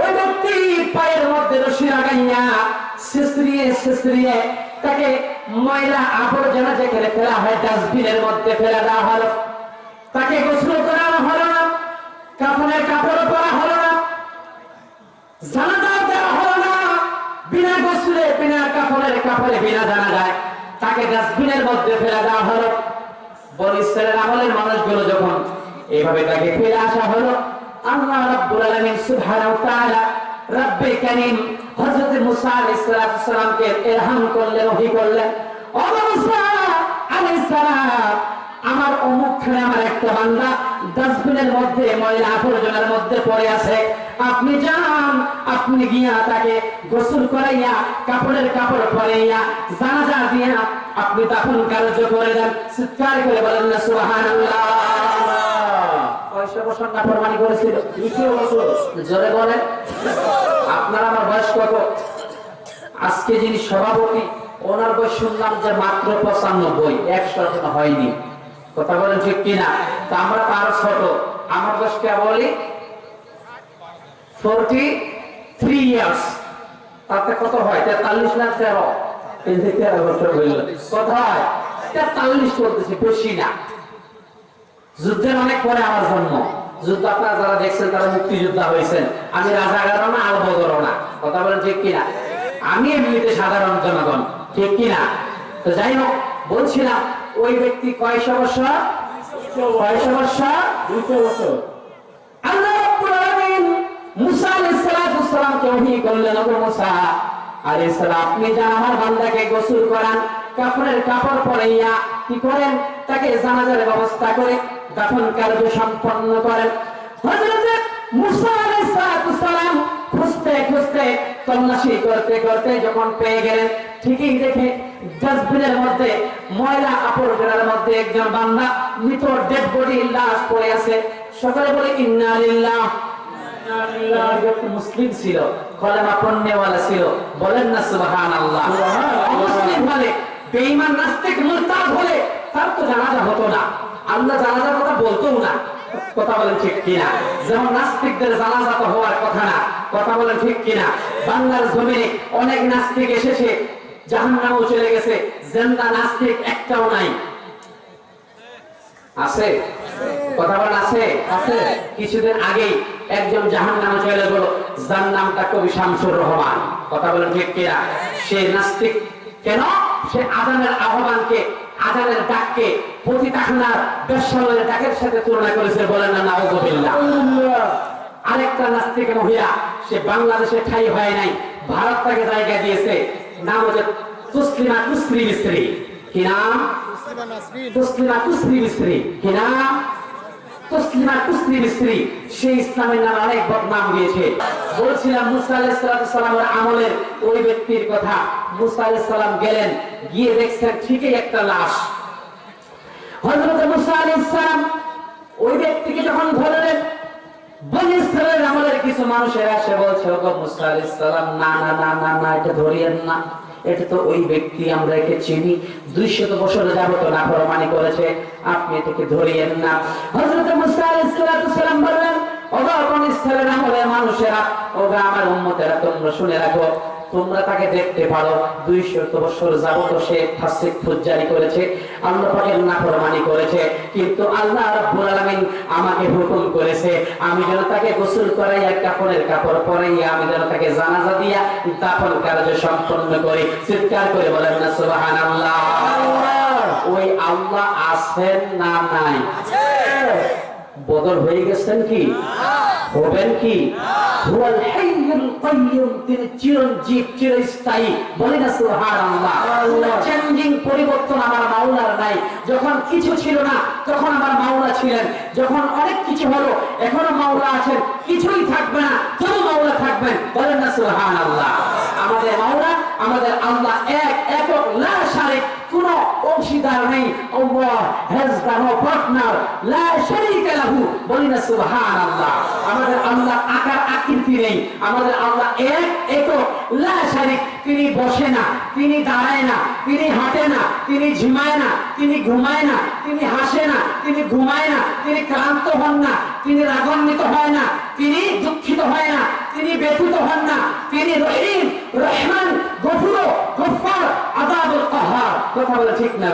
ওই ব্যক্তি পায়ের মধ্যে রশি লাগাইয়া শিশরিয়ে শিশরিয়ে তাকে ময়লা আবর্জনা যেখানে ফেলা হয়, ডাস্টবিনের মধ্যে ফেলা দেওয়া হলো। তাকে গোসল করানো হলো না, কাপড়ের কাপড় পরা হলো না জানাজা দেওয়া হলো না, বিনা গোসলে, বিনা কাপড়ের কাপড়ে বিনা জানা যায় তাকে ডাস্টবিনের মধ্যে ফেলে দেওয়া হলো। বরিশালের আমলের মানুষগুলো যখন এইভাবে তাকে ফেলে আসা হলো আল্লাহ রাব্বুল আলামিন সুবহানাহু ওয়া তাআলা রব্বে কারীম হযরত মুসা আলাইহিস সালাতু সালামকে ইরহাম করলেন, ওহী করলেন। ও মুসা আলাইহিস সালাম, আমার অমুকখানে আমার একটা বান্দা ডাস্টবিনের মধ্যে, ময়লা আবর্জনার মধ্যে পড়ে আছে। আপনি যান, আপনি গিয়া তাকে গোসল করাইয়া, কাপড়ের কাপড় পরাইয়া, জানাজা দিয়া আপনি দাফন কার্য করে দেন। চিৎকার করে বলেন না, সুবহানাল্লাহ। কয়শো বছর নাফরমানি করেছিল। দুইশো বছর জোরে বলেন। আপনার আমার বয়স কত? আজকে যিনি সভাপতি, ওনার বয়স শুনলাম যে মাত্র পঁচানব্বই। একশো হয়নি। কথা বলেন ঠিক কিনা? তা আমরা তো আরও ছোট? আমার বয়স কে বলি? ফোরটি থ্রি ইয়ার্স তাতে কত হয়? তেতাল্লিশ না তেরো? তেরো বছর হইল। কত তেতাল্লিশ চলতেছে বেশি না। যুদ্ধের অনেক পরে আমার জন্ম। যুদ্ধ আপনারা যারা দেখছেন তারা মুক্তিযোদ্ধা হয়েছেন। আমি রাজাগারও না আল বদরও না। কথা বলেন ঠিক কিনা? আমি এমনিতে সাধারণ জনগণ ঠিক কিনা? তো যাই হোক বলছিলাম ওই ব্যক্তি কয়শো বছর কয়শো বছর দুইশো বছর আল্লাহ মুসা আলাইহিস সালাতু ওহী করলেন ওগো মুসা আলাইহিস সালাম আপনি যান আমার বান্দাকে গোসল করান কাপড়ের কাপড় পরাইয়া কি করেন? তাকে জানাজার ব্যবস্থা করে দাফন কার্য সম্পন্ন করেন। খুঁজতে খুঁজতে তল্লাশি করতে করতে যখন পেয়ে গেলেন ঠিকই দেখে ডাস্টবিনের মধ্যে ময়লা আবর্জনার মধ্যে একজন বান্দা মৃত ডেড বডি লাশ পড়ে আছে। সকালে বলে ইন্না লিল্লাহ। মুসলিম ছিল কলেমা পণ্যওয়ালা ছিল। বলেন না সুবহানাল্লাহ। সুবহানাল্লাহ। মুসলিম হলে বেঈমান নাস্তিক মুরতাদ হলে তার তো জানাজা হতো না। আল্লাহ জানাজার কথা বলতোও না। কথা বলেন ঠিক কিনা? যেমন নাস্তিকদের জানাজা তো হওয়ার কথা না, কথা বলেন ঠিক কিনা? বাংলার জমিনে অনেক নাস্তিক এসেছে, জাহান্নামও চলে গেছে, জেন্দা নাস্তিক একটাও নাই। আছে? কথা বলেন আছে? আছে। কিছুদিন আগেই একজন জাহান নামে চলে গেল, যার নামটা কবি শামসুর রহমান। কথা বলেন ঠিক কিনা? সে নাস্তিক। কেন? সে আজানের আহ্বানকে আজানের ডাককে প্রতি তাহনার বেশ্যালয়ের ডাকের সাথে তুলনা করেছে বলেন না নাউজুবিল্লাহ। আরেকটা নাস্তিক মহিলা সে বাংলাদেশে ঠাই হয় নাই ভারত তাকে জায়গা দিয়েছে নাম হচ্ছে তুসলিমা কুসরি মিস্ত্রি কি নাম? তুসলিমা কুসরি মিস্ত্রি কি নাম? তসলিমা কুসরি মিস্ত্রি সে ইসলামের অনেক বদনাম বলছিলাম, মুসা আমলের ওই ব্যক্তির কথা। মুসা গেলেন, গিয়ে দেখছেন ঠিকই একটা লাশ। কিছু মানুষের আসে বলছে না না না না না, এটা ধরিয়েন না। এটা তো ওই ব্যক্তি আমরা একে চিনি। দুইশত বছর যাবত না প্রমাণী করেছে। আপনি এটাকে ধরিয়েন না। হজরত ওগো ইসরায়েলের আমলের মানুষেরা ও আমার উম্মতেরা, তোমরা শুনে রাখো তোমরা তাকে দেখতে পারো। দুইশত বছর যাবত সে ফাসিক করেছে আল্লাহ পাকের নাফরমানি করেছে কিন্তু আল্লাহ রাব্বুল আলামিন আমাকে হুকুম করেছে আমি যেন তাকে গোসল করাইয়া কাপড়ের কাপড় পরাইয়া আমি যেন তাকে জানাজা দিয়া দাফন কার্য সম্পন্ন করি। চিৎকার করে বলেন না সুবহানাল্লাহ। ওই আল্লাহ আছেন না নাই? বদল হয়ে গেছেন কি? হবেন কি? হুয়াল হাইয়ুল কাইয়ুম তিনি চিরঞ্জীব চিরস্থায়ী বলি না সুবহানাল্লাহ। চেঞ্জিং পরিবর্তন আমার মাওলার নাই। যখন কিছু ছিল না তখন আমার মাওলা ছিলেন। যখন অনেক কিছু হলো এখনও মাওলা আছেন। কিছুই থাকবে না তবু মাওলা থাকবেন। বলেন না সুবহানাল্লাহ। আমাদের মাওলা আমাদের আল্লাহ এক একক লা শারিক কোন অংশীদার নেই পার্টনার লাহু বলি না সুবহানাল্লাহ আমাদের আল্লাহ আকার আকৃতি নেই আমাদের আল্লাহ এক একক লা তিনি বসে না তিনি দাঁড়ায় না তিনি হাঁটে না তিনি ঝিমায় না তিনি ঘুমায় না তিনি হাসে না তিনি ঘুমায় না তিনি ক্লান্ত হন না তিনি রাগান্বিত হয় না তিনি দুঃখিত হয় না তিনি ব্যথিত হন না তিনি রহিম রহমান গফুর গফার কাহার কথা বলে ঠিক না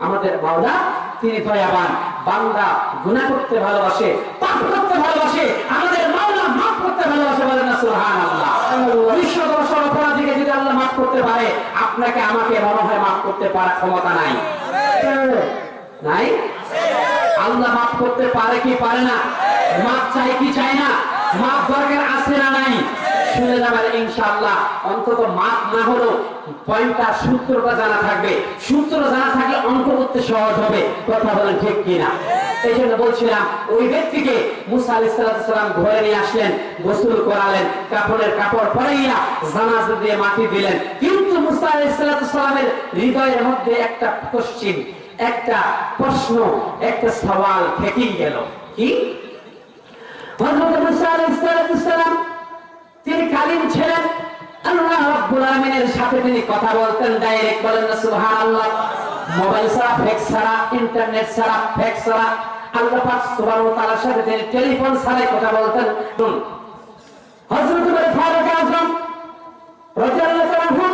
আমাদের মাওলা তিনি দয়াবান বান্দা গুনাহ করতে ভালোবাসে পাপ করতে ভালোবাসে আমাদের মাওলা মাফ করতে ভালোবাসে বলেন না অপরাধীকে যদি আল্লাহ মাফ করতে পারে আপনাকে আমাকে মনে হয় মাফ করতে পারার ক্ষমতা নাই। নাই? আল্লাহ মাফ করতে পারে কি পারে না? মাফ চাই কি চায় না? মাফ দরকার আছে না নাই? অন্তত মাপ না হলেও পয়েন্টটা সূত্রটা জানা থাকবে। সূত্র জানা থাকলে অঙ্ক করতে সহজ হবে। কথা বলেন ঠিক কিনা? এই জন্য বলছিলাম, ওই ব্যক্তিকে মুসা আলাইহিস সালাম ঘরে নিয়ে আসলেন, গোসল করালেন, কাপড়ের কাপড় পরাইয়া দিয়ে মাটি দিলেন। কিন্তু মুসা আলাইহিস সালামের হৃদয়ের মধ্যে একটা পশ্চিম একটা প্রশ্ন, একটা সওয়াল থেকেই গেল। কি? হযরত মুসা আলাইহিস তিনি কালিম ছিলেন। আল্লাহ রাব্বুল আলামিনের সাথে তিনি কথা বলতেন ডাইরেক্ট বলেন না সুবহানাল্লাহ। মোবাইল ছাড়া ফ্যাক্স ছাড়া ইন্টারনেট ছাড়া ফ্যাক্স ছাড়া। আল্লাহ পাক সুবহানাহু ওয়া তাআলার সাথে তিনি টেলিফোন ছাড়াই কথা বলতেন। শুন হযরত উমর ফারুক আযম রাদিয়াল্লাহু আনহু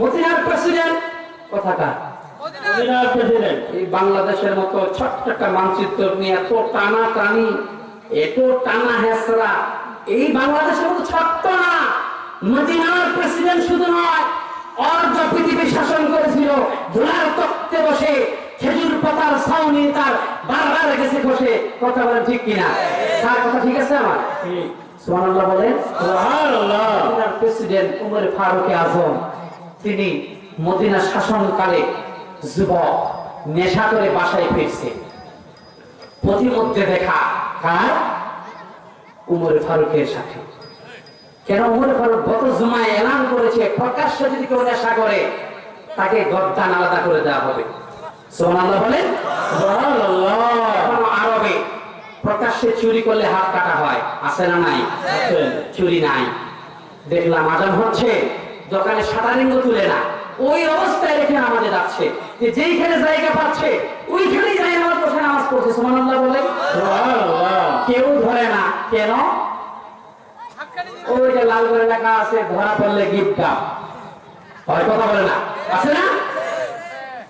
মদিনার প্রেসিডেন্ট কথাটা। মদিনার প্রেসিডেন্ট। এই বাংলাদেশের মতো ছোট্ট একটা মানচিত্র নিয়ে এত টানা টানি এত টানা হেসরা এই বাংলাদেশের মতো ছোট্ট না। মদিনার প্রেসিডেন্ট শুধু নয় অর্ধ পৃথিবী শাসন করেছিল। ধুলার তক্তে বসে খেজুর পাতার ছাউনি তার বারবার গেছে বসে। কথা বলেন ঠিক কিনা? তার কথা ঠিক আছে আমার? ঠিক। সুবহানাল্লাহ বলেন। সুবহানাল্লাহ। প্রেসিডেন্ট উমর ফারুক আজম তিনি মদিনা শাসনকালে যুবক নেশা করে বাসায় ফিরছে। প্রতিমধ্যে দেখা কার? উমর ফারুকের সাথে। কেন উমর ফারুক গত জুমায় এলান করেছে প্রকাশ্যে যদি কেউ নেশা করে তাকে গদ্দান আলাদা করে দেওয়া হবে। সোহানাল্লাহ বলেন? আরবে প্রকাশ্যে চুরি করলে হাত কাটা হয় আছে না নাই? চুরি নাই। দেখলাম আজান হচ্ছে দোকানে সাটারিঙ্গ তুলে না। ওই অবস্থায় রেখে আমাদের যাচ্ছে। যে যেইখানে জায়গা পাচ্ছে ওইখানেই যাই নামাজ পড়ছে পড়ছে সুবহানাল্লাহ বলে? কেউ ধরে না। কেন? ওই যে লাল করে লেখা আছে ধরা পড়লে গিফট হয় কথা বলে না। আছে না?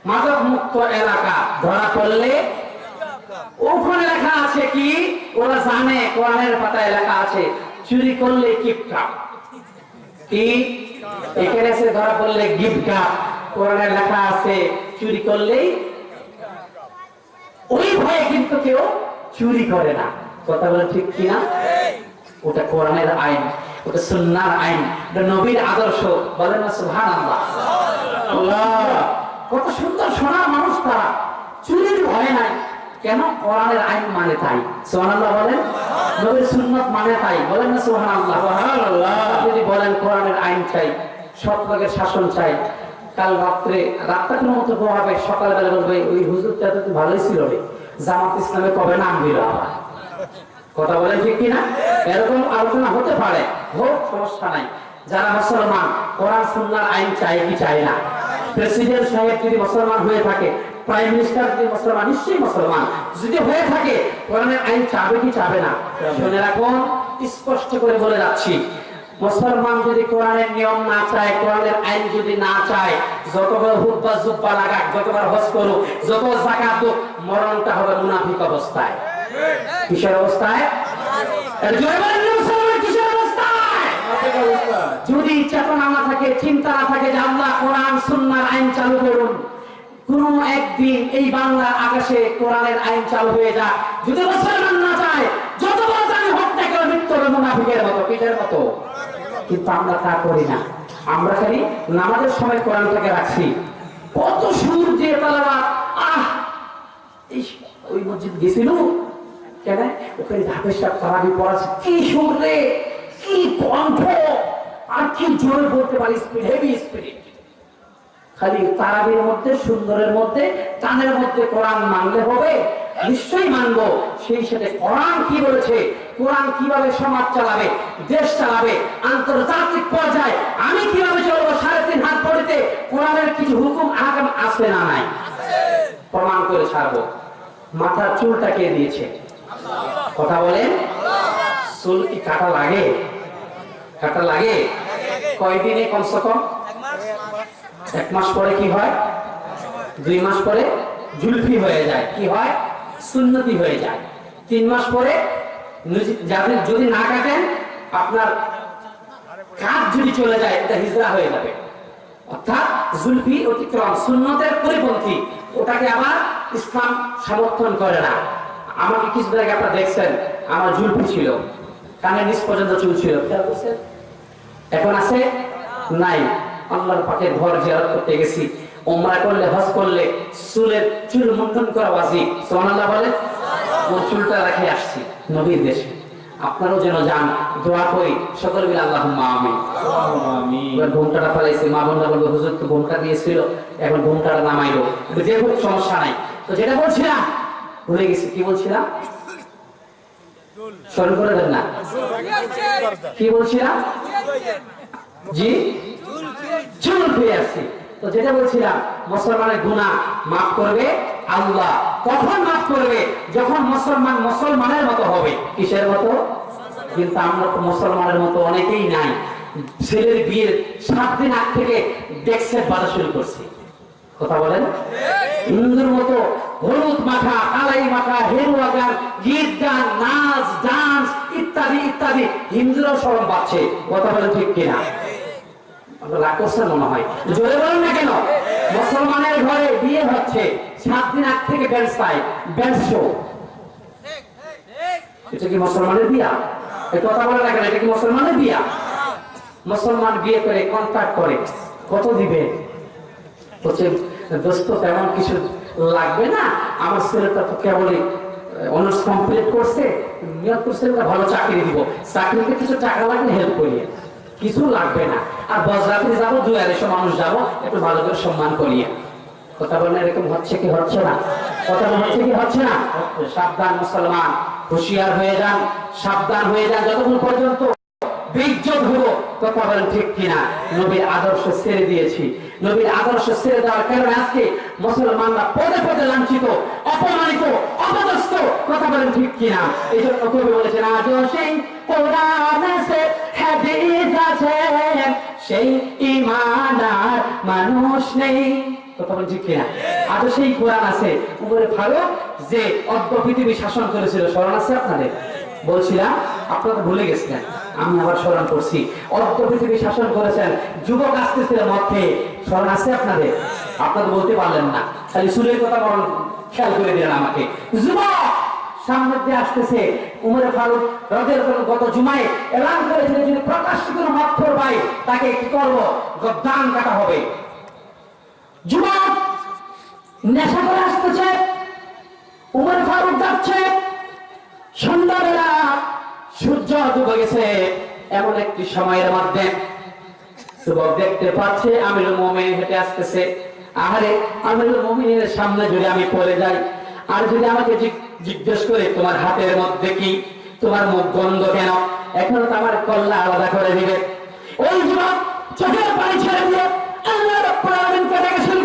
মাদক মুক্ত এলাকা ধরা পড়লে ওখানে লেখা আছে কি? ওরা জানে কোরআনের পাতায় লেখা আছে চুরি করলে কিপটা কি? এখানে এসে ধরা পড়লে গিফট কাপ কোরআনে লেখা আছে চুরি করলেই ওই ভয়ে কিন্তু কেউ চুরি করে না। কথা বলে ঠিক কিনা? ওটা কোরআনের আইন ওটা সুন্নার আইন ওটা নবীর আদর্শ। বলেন না সুহান আল্লাহ কত সুন্দর সোনার মানুষ তারা। চুরির ভয় নাই। কেন? কোরআনের আইন মানে তাই। সোহান আল্লাহ বলেন? নবীর সুন্নত মানে তাই। বলেন না সোহান আল্লাহ। যদি বলেন কোরআনের আইন চাই সৎ লোকের শাসন চাই কাল রাত্রে রাতটা কোনো মতো হবে সকালবেলা বলবে, ওই হুজুরটা তো ভালোই ছিল রে। জামাত ইসলামে কবে নাম দিল কথা বলেন ঠিক কিনা? এরকম আলোচনা হতে পারে। হোক, সমস্যা নাই। যারা মুসলমান, কোরআন সুন্নাহর আইন চায় কি চায় না? প্রেসিডেন্ট সাহেব যদি মুসলমান হয়ে থাকে, প্রাইম মিনিস্টার যদি মুসলমান, নিশ্চয়ই মুসলমান। যদি হয়ে থাকে, কোরআনের আইন চাবে কি চাবে না? শুনে রাখুন, স্পষ্ট করে বলে যাচ্ছি। মুসলমান যদি কোরআনের নিয়ম না চায়, কোরআনের আইন যদি না চায়, যতবার হুব্বা জুব্বা লাগাক, যতবার হজ করুক যত জাকাত হোক, মরণটা হবে মুনাফিক অবস্থায়। কিসের অবস্থায়? যদি চেতনা না থাকে, চিন্তা না থাকে যে আল্লাহ কোরআন সুন্নাহর আইন চালু করুন। কোন একদিন এই বাংলার আকাশে কোরআনের আইন চালু হয়ে যায় যদি মুসলমান না চায় যত বড় জানি মৃত্যু মুনাফিকের মতো, কিসের মতো? কিন্তু আমরা তা করি না। আমরা খালি নামাজের সময় কোরআনটাকে রাখছি। কত সুর ওই মসজিদ গেছিল? কেন? ওখানে তারাবি পড়াচ্ছে। কি কি কণ্ঠ? আর কি জোরে বলতে পারি? স্পিড হেভি স্পিড খালি তারাবির মধ্যে, সুন্দরের মধ্যে টানের মধ্যে কোরআন মানলে হবে। নিশ্চয়ই মানবো। সেই সাথে কোরআন কি বলেছে? কোরআন কীভাবে সমাজ চালাবে, দেশ চালাবে, আন্তর্জাতিক পর্যায়ে আমি কীভাবে চলবো, সাড়ে তিন হাত পড়িতে কোরআনের কিছু হুকুম, আগাম আছে না নাই? প্রমাণ করে ছাড়বো। মাথার চুলটা কে দিয়েছে? কথা বলেন। চুল কি কাটা লাগে? কাটা লাগে? কয়দিনে কমসে কম? এক মাস পরে কি হয়? দুই মাস পরে জুলফি হয়ে যায়। কি হয়? সুন্নতি হয়ে যায়। তিন মাস পরে যদি না কাটেন, আপনার কাজ যদি চলে যায়, এটা হিজরা হয়ে যাবে। অর্থাৎ জুলফি অতিক্রম, সুন্নতের পরিপন্থী, ওটাকে আবার ইসলাম সমর্থন করে না। আমাকে কিছুদিন আগে আপনারা দেখছেন, আমার জুলফি ছিল। কানের নিচ পর্যন্ত চুল ছিল। এখন আছে? নাই। আল্লাহর পাকে ঘর জিয়ারত করতে গেছি। ওমরা করলে, হজ করলে, চুলের চুল মুন্ডন করা ওয়াজিব সুবহানাল্লাহ বলে ও চুলটা রেখে আসছি। নবীর দেশে। আপনারাও যেন যান দোয়া করি। সকল মিলে আমিন। আমিন। এবার ঘুমটাটা ফেলাইছে। মা বোনরা বলব হুজুর তো ঘুমটা দিয়েছিল এখন ঘুমটাটা নামাইলো। কিন্তু যে হোক সমস্যা নাই। তো যেটা বলছিলাম ভুলে গেছি কি বলছিলাম? স্মরণ করে দেন না। কি বলছিলাম? জি? চুল ফিরে আসছি। তো যেটা বলছিলাম, মুসলমানের গুনাহ মাফ করবে আল্লাহ। কখন মাফ করবে? যখন মুসলমান মুসলমানের মতো হবে। কিসের মতো? কিন্তু আমরা তো মুসলমানের মতো অনেকেই নাই। ছেলের বিয়ের সাত দিন আগ থেকে ডেক্সেট বাজা শুরু করছি। কথা বলেন? হিন্দুর মতো হলুদ মাথা কালাই মাথা হেরুয়া গান গীত গান নাচ, ডান্স ইত্যাদি ইত্যাদি হিন্দুরাও সরম পাচ্ছে কথা বলেন ঠিক কিনা? মুসলমানের ঘরে বিয়ে হচ্ছে, সাত দিন আগ থেকে ড্যান্স পায় এটা কি মুসলমানের বিয়া? এই কথা বলে না কেন? এটা কি মুসলমানের বিয়া? মুসলমান বিয়ে করে কন্ট্যাক্ট করে, কত দিবে? দোস্ত, তেমন কিছু লাগবে না। আমার ছেলেটা তো কেবলই অনার্স কমপ্লিট করছে করছে ভালো চাকরি দিব। চাকরিতে কিছু টাকা লাগলে হেল্প করিয়ে। কিছু লাগবে না। আর বজরাতে যাব দুই আড়াইশো মানুষ যাব, একটু ভালো করে সম্মান করিয়ে কথা বলেন, এরকম হচ্ছে কি হচ্ছে না? কথা হচ্ছে কি হচ্ছে না? সাবধান মুসলমান, হুঁশিয়ার হয়ে যান, সাবধান হয়ে যান, যতক্ষণ পর্যন্ত ঠিক কিনা? এই জন্য কবি বলেছেন আজ সেই কোরআন হাদিস আছে, সেই ইমান মানুষ নেই। কথা ঠিক কিনা আজও সেই কোরআন আছে, উপরে ভালো, যে অর্ধ পৃথিবী শাসন করেছিল, স্মরণ আছে আপনাদের? বলছিলাম, আপনারা ভুলে গেছিলেন, আমি আবার স্মরণ করছি। অর্ধ পৃথিবী শাসন করেছেন, যুবক আসতেছিল মধ্যে স্মরণ আছে আপনাদের? আপনারা বলতে পারলেন না। খালি সুরের কথা বরং খেয়াল করে দিলেন আমাকে। যুবক! সামনে আসতেছে, উমরে ফারুক রদের গত জুমায় এলান করেছিলেন যদি প্রকাশ্য কোনো মাত্র তাকে কি করব? দান কাটা হবে। যুবক নেশা করে আসতেছে ফারুক যাচ্ছে। সন্ধ্যাবেলা সূর্য ডুবে গেছে, এমন একটি সময়ের মধ্যে যুবক দেখতে পাচ্ছে, আমিরুল মোমিন হেঁটে আসতেছে। আহারে, আমিরুল মোমিনের সামনে যদি আমি পড়ে যাই, আর যদি আমাকে জিগ- জিজ্ঞেস করে, তোমার হাতের মধ্যে কি? তোমার মুখ গন্ধ কেন? এখন তো আমার কল্লা আলাদা করে দিবে। ওই যুবক চোখের পানি ছেড়ে দিয়ে আল্লাহ রাব্বুল আলামিনকে ডেকে শুরু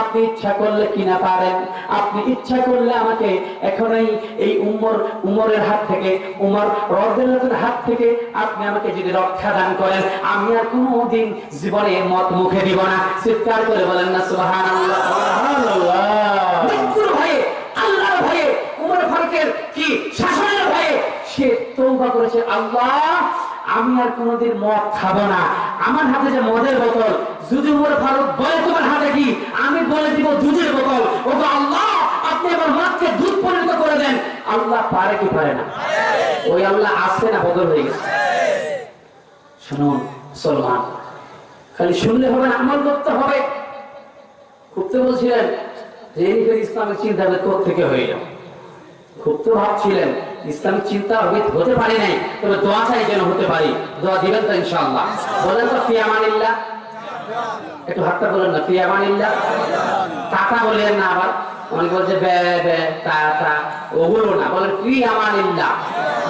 আপনি ইচ্ছা করলে কিনা পারেন। আপনি ইচ্ছা করলে আমাকে এখনই এই উমর উমরের হাত থেকে উমর রদের হাত থেকে আপনি আমাকে যদি রক্ষা দান করেন আমি আর কোনোদিন জীবনে মত মুখে দিব না। চিৎকার করে বলেন না সুবহানাল্লাহ। সুবহানাল্লাহ। মৃত্যুর ভয়ে আল্লাহর ভয়ে উমর ফারুকের কি শাসনের ভয়ে সে তৌবা করেছে আল্লাহ আমি আর কোনোদিন মদ খাব না। আমার হাতে যে মদের বোতল, যদি উমর ফারুক বলে তোমার হাতে কি, আমি বলে দিব দুধের বোতল। ও তো আল্লাহ, আপনি আমার মদকে দুধ পরিণত করে দেন। আল্লাহ পারে কি পারে না? ওই আল্লাহ আসছে না বদল হয়ে গেছে। শুনুন সলমান খালি শুনলে হবে না, আমল করতে হবে। খুব তো বলছিলেন, যে ইসলামের চিন্তা থেকে হয়ে যাও খুব তো ভাবছিলেন ইসলামিক চিন্তা হবে হতে পারি নাই তবে দোয়া চাই যেন হতে পারি। দোয়া দিবেন তো ইনশাআল্লাহ। বলেন তো ফিয়ামানিল্লাহ একটু হাতটা বলেন না ফিয়ামানিল্লাহ টাকা বলেন না আবার। অনেকে বলছে বে বে তা তা। ওগুলো না বলেন ফি আমানিল্লাহ।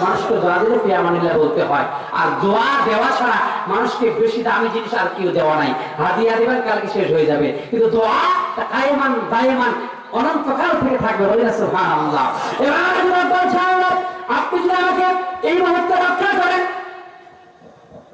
মানুষকে দোয়া দিলে ফি আমানিল্লাহ বলতে হয়। আর দোয়া দেওয়া ছাড়া মানুষকে বেশি দামি জিনিস আর কেউ দেওয়া নাই। হাদিয়া দিবেন কালকে শেষ হয়ে যাবে। কিন্তু দোয়া কায়মান দায়মান অনন্তকাল থেকে থাকবে। বলে না সুবহানাল্লাহ। এবার আল্লাহ, আপনি যদি আমাকে এই মুহূর্তে রক্ষা করেন।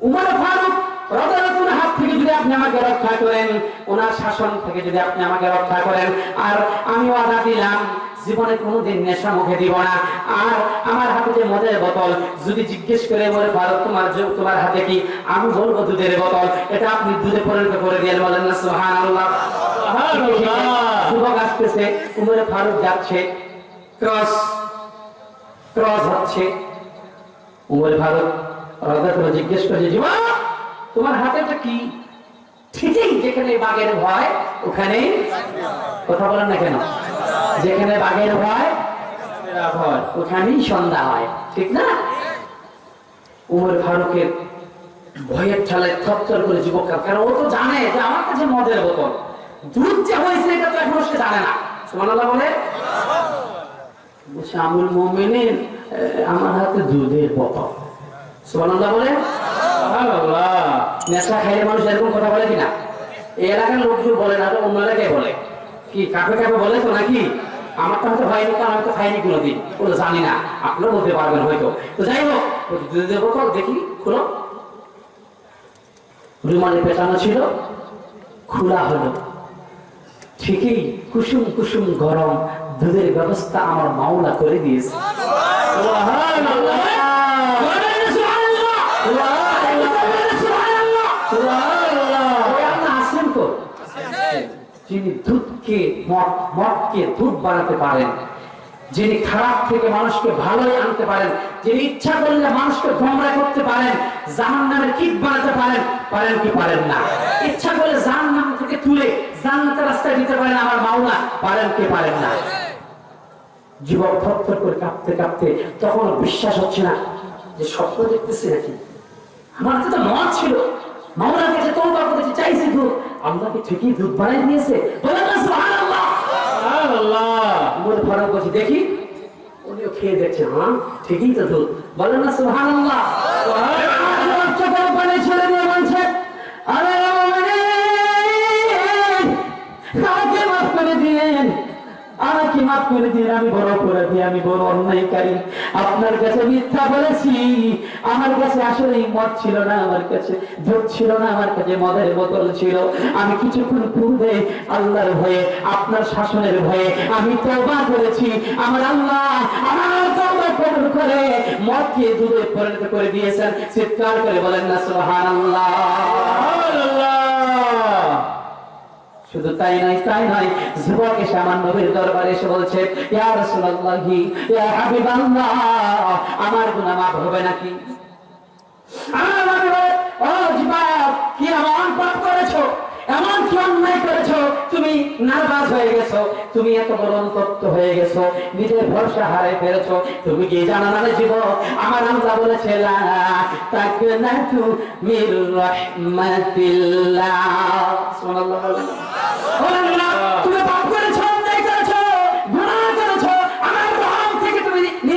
উমর ফারুক রদারতুল হাত থেকে যদি আপনি আমাকে রক্ষা করেন ওনার শাসন থেকে যদি আপনি আমাকে রক্ষা করেন আর আমি ওয়াদা দিলাম জীবনে কোনোদিন নেশা মুখে দিব না। আর আমার হাতে যে মদের বোতল যদি জিজ্ঞেস করে বলে ভারত তোমার তোমার হাতে কি আমি বলব দুধের বোতল? এটা আপনি দুধে পরিণত করে দিয়ে বলেন না সোহান আল্লাহ যুবক আসতেছে উমরে ফারুক যাচ্ছে। ক্রস। ক্রস হচ্ছে। উমরে ফারুক রাজা করে জিজ্ঞেস করছে যুবক তোমার হাতেটা কি? যেখানে বাঘের ভয়, ওখানে কথা বলেন না কেন? যেখানে সন্ধ্যা হয়। ঠিক না? উমর ফারুকের ভয়ের ঠেলায় থরথর করে যুবক কারণ ও তো জানে যে আমার কাছে মদের বোতল। দুধ যে হয়েছে, এটা তো এখনও সে জানে না। সুবহানাল্লাহ বলে বলছে আমুল মোমেনের আমার হাতে দুধের সুবহানাল্লাহ বলে? নেশা খাইলে মানুষ এরকম কথা বলে কিনা? এলাকার লোকজন বলে না অন্য এলাকায় বলে। কি, কাকে কাকে বলে তো নাকি? আমার তো হয়তো হয়নি তো খাইনি কোনোদিন। জানি না। বলতে পারবেন হয়তো। তো যাই হোক দুধের দেখি, খুলো। রুমালে পেটানো ছিল, খোলা হলো। ঠিকই কুসুম কুসুম গরম দুধের ব্যবস্থা আমার মাওলা করে দিয়েছে। যিনি দুধকে মদ মদকে দুধ বানাতে পারেন যিনি খারাপ থেকে মানুষকে ভালোই আনতে পারেন যিনি ইচ্ছা করলে মানুষকে গোমরা করতে পারেন জাহান নামের কীট বানাতে পারেন পারেন কি পারেন না? ইচ্ছা করলে জাহান নাম থেকে তুলে জান্নাতের রাস্তায় দিতে পারেন আমার মাওলা পারেন কি পারেন না? যুবক থরথর করে কাঁপতে কাঁপতে তখন বিশ্বাস হচ্ছে না যে স্বপ্ন দেখতেছি নাকি আমার তো মদ ছিল মাওলার কাছে তওবা করেছি চাইছি দুধ আল্লাহকে ঠিকই দুধ বানাই দিয়েছে ফারুক বলছি দেখি উনিও খেয়ে দেখছে হ্যাঁ ঠিকই তো দুধ বলেন না সুবহানাল্লাহ সুবহানাল্লাহ চোখের পানি ছেড়ে দিয়ে বলছে আরে মাফ করে দিন, আমি বড় অপরাধী, আমি বড় অন্যায়কারী। আপনার কাছে মিথ্যা বলেছি, আমার কাছে আসলে মদ ছিল না, আমার কাছে দুধ ছিল না, আমার কাছে মদের বোতল ছিল। আমি কিছুক্ষণ পূর্বে আল্লাহর ভয়ে, আপনার শাসনের ভয়ে, আমি তওবা করেছি। আমার আল্লাহ আমার তওবা কবুল করে মদকে দুধে পরিণত করে দিয়েছেন। চিৎকার করে বলেন না, সুবহানাল্লাহ। শুধু তাই নাই তাই নাই যুবক আমার নবীর দরবারে এসে বলছে, ইয়া রাসূলুল্লাহি, ইয়া হাবিবাল্লাহ, আমার গুনাহ মাফ হবে নাকি? আমার ও যুবক কি আমার পাপ করেছ? এমন কি অন্যায় করেছ তুমি নার্ভাস হয়ে গেছো তুমি এত বড় অনুতপ্ত হয়ে গেছো নিজের ভরসা হারাই ফেলেছো তুমি কি জানা না যুবক আমার আল্লাহ বলেছে বলেন। না, তুমি পাপ করেছ করেছ করেছ তুমি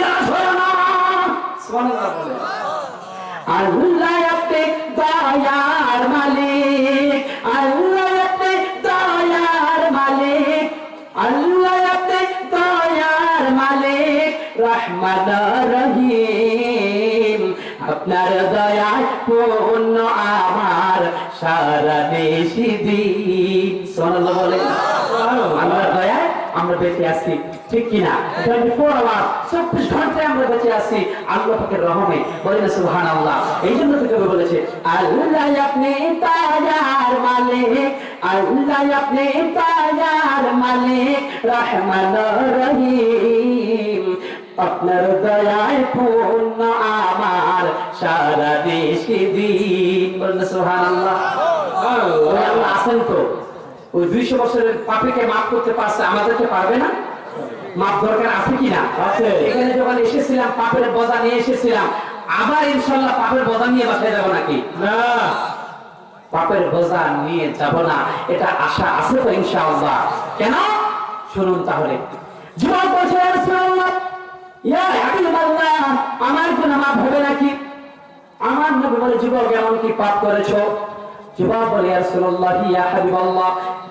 বলেন। আল্লাহ আপনি দয়ার মালিক। রহিম। আপনার দয়ায় পূর্ণ আমার সারা দেশি দিন। আল্লাহর দয়ায় আমরা বেঁচে আছি। ঠিক কিনা? টোয়েন্টি ঘন্টায় আমরা বেঁচে আছি আল্লাহ রহমে। বলে না সুবহান আল্লাহ এই জন্য তো কবি বলেছে, আল্লাহ আপনি তাজার মালিক, আল্লাহ আপনি তাজার মালিক রহমান রহিম। আপনার দয়ায় পূর্ণ আমার সারা দেশে দিন। আল্লাহ। আছেন তো। ওই দুইশো বছরের পাপিকে মাফ করতে পারছে আমাদেরকে পারবে না? মাপ দরকার আছে কি না আছে। এখানে যখন এসেছিলাম পাপের বোঝা নিয়ে এসেছিলাম আবার ইনশাল্লাহ পাপের বোঝা নিয়ে বাসায় যাব নাকি? না। পাপের বোঝা নিয়ে যাব না এটা আশা আছে তো ইনশাআল্লাহ? কেন? শুনুন তাহলে। যুবক বলছে আমার কোন হবে নাকি? আমার যুবক, এমন কি পাপ করেছ? যুবক বলে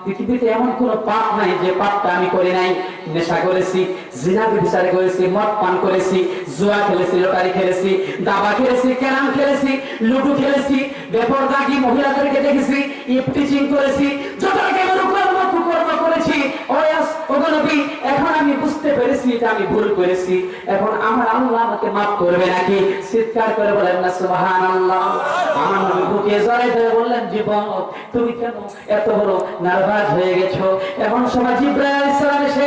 পৃথিবীতে এমন কোন পাপ নাই যে পাপটা আমি করি নাই। নেশা করেছি, জিনা বিচার করেছি, মদ পান করেছি, জুয়া খেলেছি, লটারি খেলেছি, দাবা খেলেছি ক্যারাম খেলেছি, লুডু খেলেছি, বেপরদাগি মহিলাদেরকে দেখেছি ইফটিচিং করেছি যত কেমন করেছি ওয়াস এখন আমি বুঝতে পেরেছি এটা আমি ভুল করেছি। এখন আমার আল্লাহ আমাকে মাফ করবে নাকি? চিৎকার করে বলেন না, সুবহানাল্লাহ। আমার নবী বুকে জড়াই ধরে বললেন, জীবন, তুমি কেন এত বড় নার্ভাস হয়ে গেছো? এখন সময় জিব্রাহ আলাইহিস সালাম এসে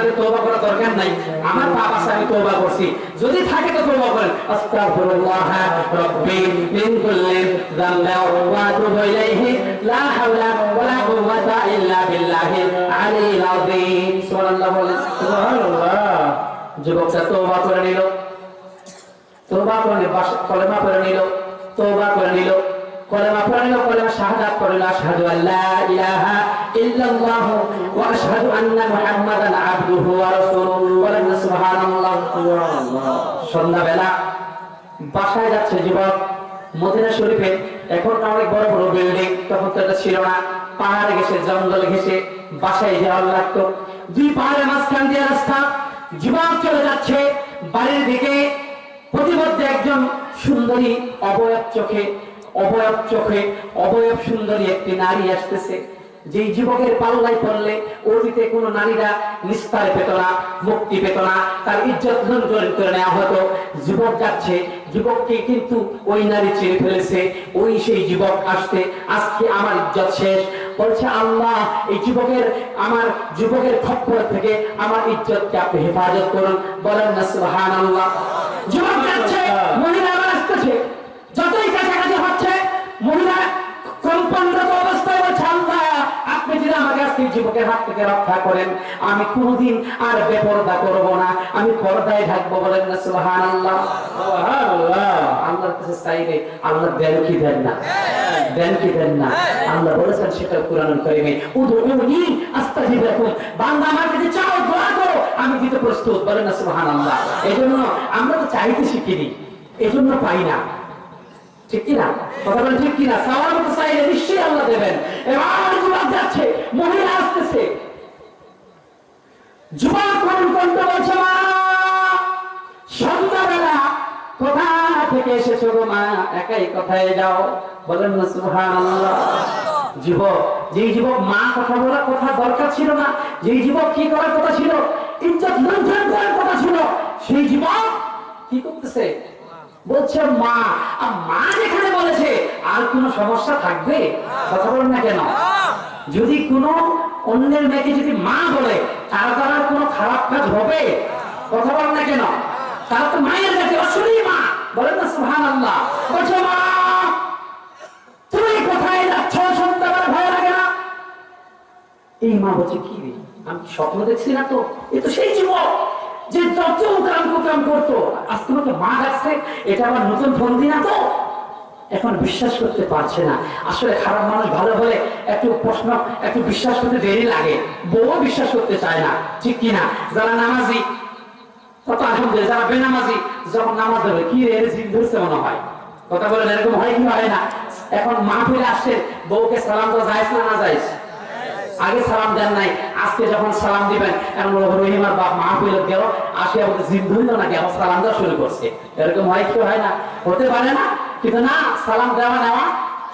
দরকার নাই। আমার পাপ আছে, আমি তওবা করছি। যদি থাকে তো তওবা করেন। আস্তাগফিরুল্লাহ রাব্বি মিন কুল্লি যামবিন ওয়া আতুবু ইলাইহি। লা হাওলা ওয়ালা কুওয়াতা ইল্লা বিল্লাহিল আলিয়্যিল আযীম। সুবহানাল্লাহ সুবহানাল্লাহ। যুবকটা তওবা করে নিল। তওবা করে কলেমা করে নিল। তওবা করে নিল। কলেমা পড়ে নিল কলেমা শাহাদাত নিল আশহাদু আল্লা ইলাহা ইল্লাল্লাহ ওয়া আশহাদু আন্না মুহাম্মাদান আবদুহু ওয়া রাসূলুহু। সুবহানাল্লাহ। সন্ধ্যাবেলা বাসায় যাচ্ছে যুবক, মদিনা শরীফে। এখন অনেক বড় বড় বিল্ডিং তখন তো এটা ছিল না। পাহাড়ে ঘেসে জঙ্গল ঘেসে বাসায় যাওয়ার লাগতো। দুই পাহাড়ের মাঝখান দিয়ে রাস্তা। জীবন চলে যাচ্ছে, বাড়ির দিকে। প্রতিমধ্যে একজন সুন্দরী, অবয়ব চোখে। অবয়ব চোখে অবয়ব সুন্দরী একটি নারী আসতেছে। যেই যুবকের পাল্লাই পড়লে অতীতে কোনো নারীরা নিস্তার পেত না মুক্তি পেত না তার ইজ্জত লুণ্ঠন করে নেওয়া হতো। যুবক যাচ্ছে যুবককে কিন্তু ওই নারী চিনে ফেলেছে। ওই সেই যুবক আসতে আজকে আমার ইজ্জত শেষ। বলছে আল্লাহ এই যুবকের আমার যুবকের খপ্পর থেকে আমার ইজ্জতকে আপনি হেফাজত করুন। বলেন না সুবহান আল্লাহ যুবক যাচ্ছে মহিলা আবার আসতেছে। হচ্ছে মহিলা কম্পনরত অবস্থায় বলছে আল্লাহ আপনি যদি আমাকে আজকে সেই হাত থেকে রক্ষা করেন আমি কোনোদিন আর বেপরদা করব না। আমি পর্দায় থাকব বলেন না সুহান আল্লাহ সুবহানাল্লাহ। আল্লাহর কাছে চাইলে আল্লাহ দেন কি দেন না? দেন কি দেন না? আল্লাহ বলেছেন সেটা কোরআন কারিমে উদউনি আস্তাজিব লাকুম বান্দা আমার কাছে চাও দোয়া করো। আমি দিতে প্রস্তুত বলেন না সুবহানাল্লাহ। এজন্য আমরা তো চাইতে শিখিনি এজন্য পাই না। ঠিক কিনা? মতো চাইলে নিশ্চয়ই আল্লাহ দেবেন। এবার যুবক যাচ্ছে, মহিলা আসতেছে। সন্ধ্যাবেলা কোথা থেকে এসেছ গো মা? একাই কোথায় যাও? বলেন না সুবহানাল্লাহ। যুবক, যেই যুবক মা কথা বলার কথা দরকার ছিল না, যেই যুবক কি করার কথা ছিল? ইজ্জত লুণ্ঠন করার কথা ছিল। সেই যুবক কি করতেছে? বলছে, মা, আর মা যেখানে বলেছে, আর কোনো সমস্যা থাকবে? কথা বলেন না কেন? যদি কোনো অন্যের মেয়েকে যদি মা বলে, তার দ্বারা কোনো খারাপ কাজ হবে? কথা বলেন না কেন? তারা তো মায়ের কাছে অসুরই মা। বলেন না সুহান আল্লাহ বলছে, মা এই মা বলছে, কি আমি স্বপ্ন দেখছি না তো? এ তো সেই যুবক। যে যত কাম কুকাম করতো আজ তোমাকে মা ডাকছে, এটা আবার নতুন ফোন না তো? এখন বিশ্বাস করতে পারছে না। আসলে খারাপ মানুষ ভালো হলে একটু প্রশ্ন, একটু বিশ্বাস করতে দেরি লাগে। বউ বিশ্বাস করতে চায় না, ঠিক কিনা যারা নামাজি, কত আলহামদুলিল্লাহ, যারা বেনামাজি, যখন নামাজ ধরবে কি রে জিন ধরছে মনে হয়? কথা বলেন এরকম হয় কি হয় না? এখন মাহফিলে আসছে, বউকে সালাম তো যাইস না না যাইস আগে সালাম দেন নাই। আজকে যখন সালাম দিবেন বলব রহিমার বাপ মাহফিল গেল আসে আমাদের জিন ধরল নাকি, আবার সালাম দেওয়া শুরু করছে। এরকম হয় কি হয় না? হতে পারে না, কিন্তু না, সালাম দেওয়া নেওয়া,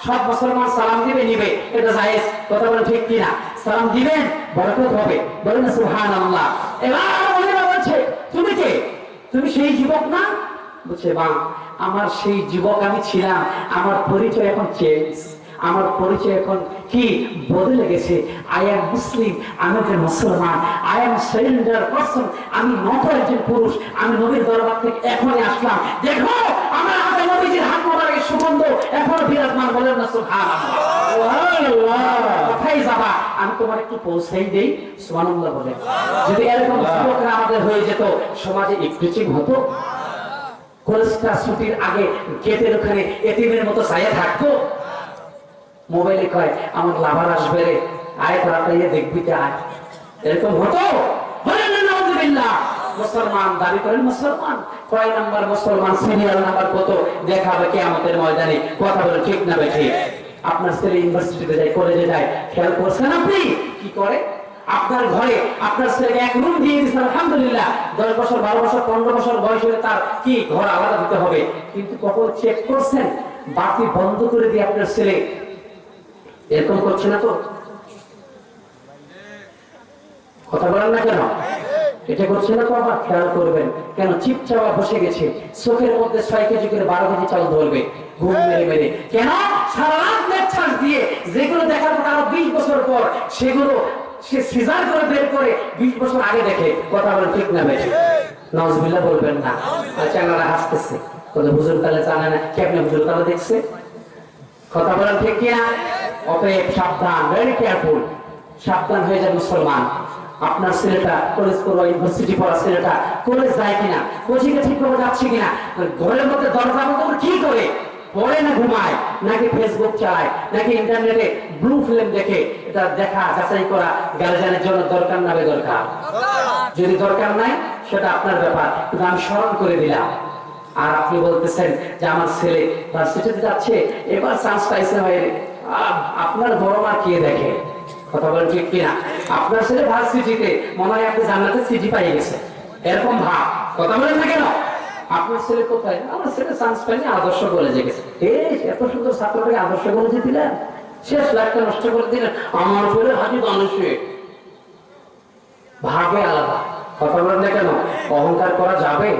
সব মুসলমান সালাম দিবে, নিবে। এটা জায়েজ। কথা বলেন ঠিক কিনা সালাম দিবেন, বরকত হবে। বলেন না সুবহানাল্লাহ। এবার মহিলা বলছে, তুমি কে? তুমি সেই যুবক না? বলছে মা আমার সেই যুবক আমি ছিলাম। আমার পরিচয় এখন চেঞ্জ। আমার পরিচয় এখন কি বদলে গেছে? আই এম মুসলিম আমি একজন মুসলমান আই এম সারেন্ডার পারসন আমি নত একজন পুরুষ আমি নবীর দরবার থেকে এখনই আসলাম। দেখো আমার হাতে নবীজির হাত মোবারকের সুগন্ধ এখনও বিরাজমান বলেন না সুবহানাল্লাহ। কোথায় যাবা? আমি তোমার একটু পৌঁছাই দেই বলে। যদি এরকম যুবকরা আমাদের হয়ে যেত সমাজে ইফটিচিং হতো। কলেজটা ছুটির আগে গেটের ওখানে এটিএমের মতো ছায়া থাকতো। মোবাইলে কয়, আমার লাভার আসবে রে। আয় তাড়াতাড়ি দেখবি তে আয়। এরকম হতো? আপনার আপনার ঘরে আপনার ছেলেকে এক রুম দিয়ে দিচ্ছেন আলহামদুলিল্লাহ। দশ বছর, বারো বছর, পনেরো বছর বয়স হলে তার কি ঘর আলাদা দিতে হবে? কিন্তু কখন চেক করছেন? বাতি বন্ধ করে দিয়ে আপনার ছেলে এরকম করছে না তো? কথা বলেন না কেন? এটা করছে না তো আবার? খেয়াল করবেন। কেন? চিপ চাওয়া বসে গেছে। চোখের মধ্যে ছয় কেজি করে বারো কেজি চাল ধরবে। কেন? সারা দিয়ে যেগুলো দেখার পর আরও বিশ বছর পর, সেগুলো সে সিজার করে বের করে বিশ বছর আগে দেখে। কথা বলে ঠিক না বেশি? নজবিল্লা বলবেন না। আচ্ছা হাসতেছে। তাহলে জানে না। কেমনে তাহলে দেখছে? কথা বলেন ঠিক কিনা? অতএব সাবধান ভেরি কেয়ারফুল সাবধান হয়ে যাবে মুসলমান। আপনার ছেলেটা কলেজ পড়ুয়া ইউনিভার্সিটি পড়া ছেলেটা কলেজ যায় কিনা? কোচিংয়ে ঠিক করে যাচ্ছে কিনা? ঘরের মধ্যে দরজা করে কি করে? পড়ে না ঘুমায় নাকি ফেসবুক চালায় নাকি ইন্টারনেটে ব্লু ফিল্ম দেখে এটা দেখা যাচাই করা গার্জেনের জন্য দরকার না দরকার? যদি দরকার নাই সেটা আপনার ব্যাপার। কিন্তু আমি স্মরণ করে দিলাম। আর আপনি বলতেছেন যে আমার ছেলে ভার্সিটিতে যাচ্ছে এবার চান্স পাইছে হয়ে আপনার বড় মা কে দেখে? কথা বলেন ঠিক কিনা? আপনার ছেলে ভাত ভার্সিটিতে মনে হয় আপনি জান্নাতে সিটি পাই গেছে। এরকম ভাব। কথা বলেন না আপনার ছেলে কোথায়? আমার ছেলে চান্স আদর্শ এত সুন্দর আদর্শ শেষ নষ্ট আমার আলাদা। কথা না অহংকার করা যাবে?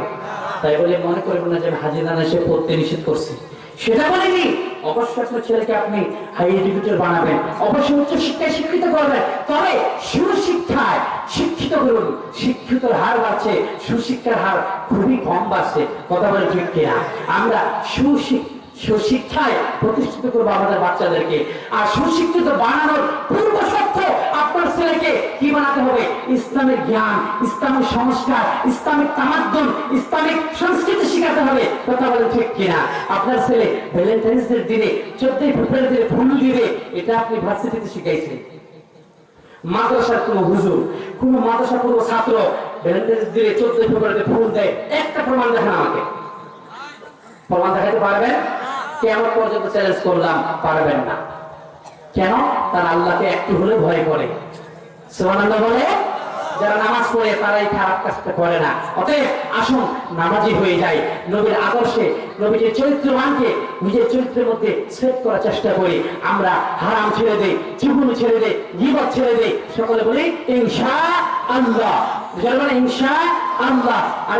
তাই বলে মনে করবেন না যে আমি হাজি নানা এসে পড়তে নিষেধ করছি। সেটা বলিনি। অবশ্যই ছেলেকে আপনি হাই এডুকেটেড বানাবেন। অবশ্যই উচ্চ শিক্ষায় শিক্ষিত করবেন। তবে সুশিক্ষায় শিক্ষিত করুন। শিক্ষিতর হার বাড়ছে, সুশিক্ষার হার খুবই কম বাড়ছে। কথা বলে ঠিক আমরা সুশিক্ষা সুশিক্ষায় প্রতিষ্ঠিত করব আমাদের বাচ্চাদেরকে। আর সুশিক্ষিত বানানোর পূর্ব শর্ত আপনার ছেলেকে কি বানাতে হবে? ইসলামের জ্ঞান ইসলামের সংস্কার, ইসলামিক তামাদ্দুন ইসলামিক সংস্কৃতি শিখাতে হবে। কথা বলেন ঠিক কিনা? আপনার ছেলে ভ্যালেন্টাইন্স ডের দিনে চোদ্দই ফেব্রুয়ারি দিনে ফুল দিবে, এটা আপনি ভার্সিটিতে শিখাইছেন। মাদ্রাসার কোন হুজুর, কোন মাদ্রাসার কোন ছাত্র ভ্যালেন্টাইন্স দিনে চোদ্দই ফেব্রুয়ারিতে ফুল দেয়, একটা প্রমাণ দেখান আমাকে। প্রমাণ দেখাতে পারবেন? কেমন পর্যন্ত চ্যালেঞ্জ করলাম, পারবেন না। কেন? আল্লাহকে একটু হলে ভয় করে। বলে, যারা নামাজ পড়ে তারা এই খারাপ কাজটা করে না। অতএব আসুন, নামাজি হয়ে যায় নবীর আদর্শে নবীর নিজের চরিত্রের মধ্যে সেট করার চেষ্টা করি। আমরা হারাম ছেড়ে দেই, জীবন ছেড়ে দেই জীবন ছেড়ে দেই। সকলে বলি, ইনশা আল্লাহ। ইনশা আল্লাহ।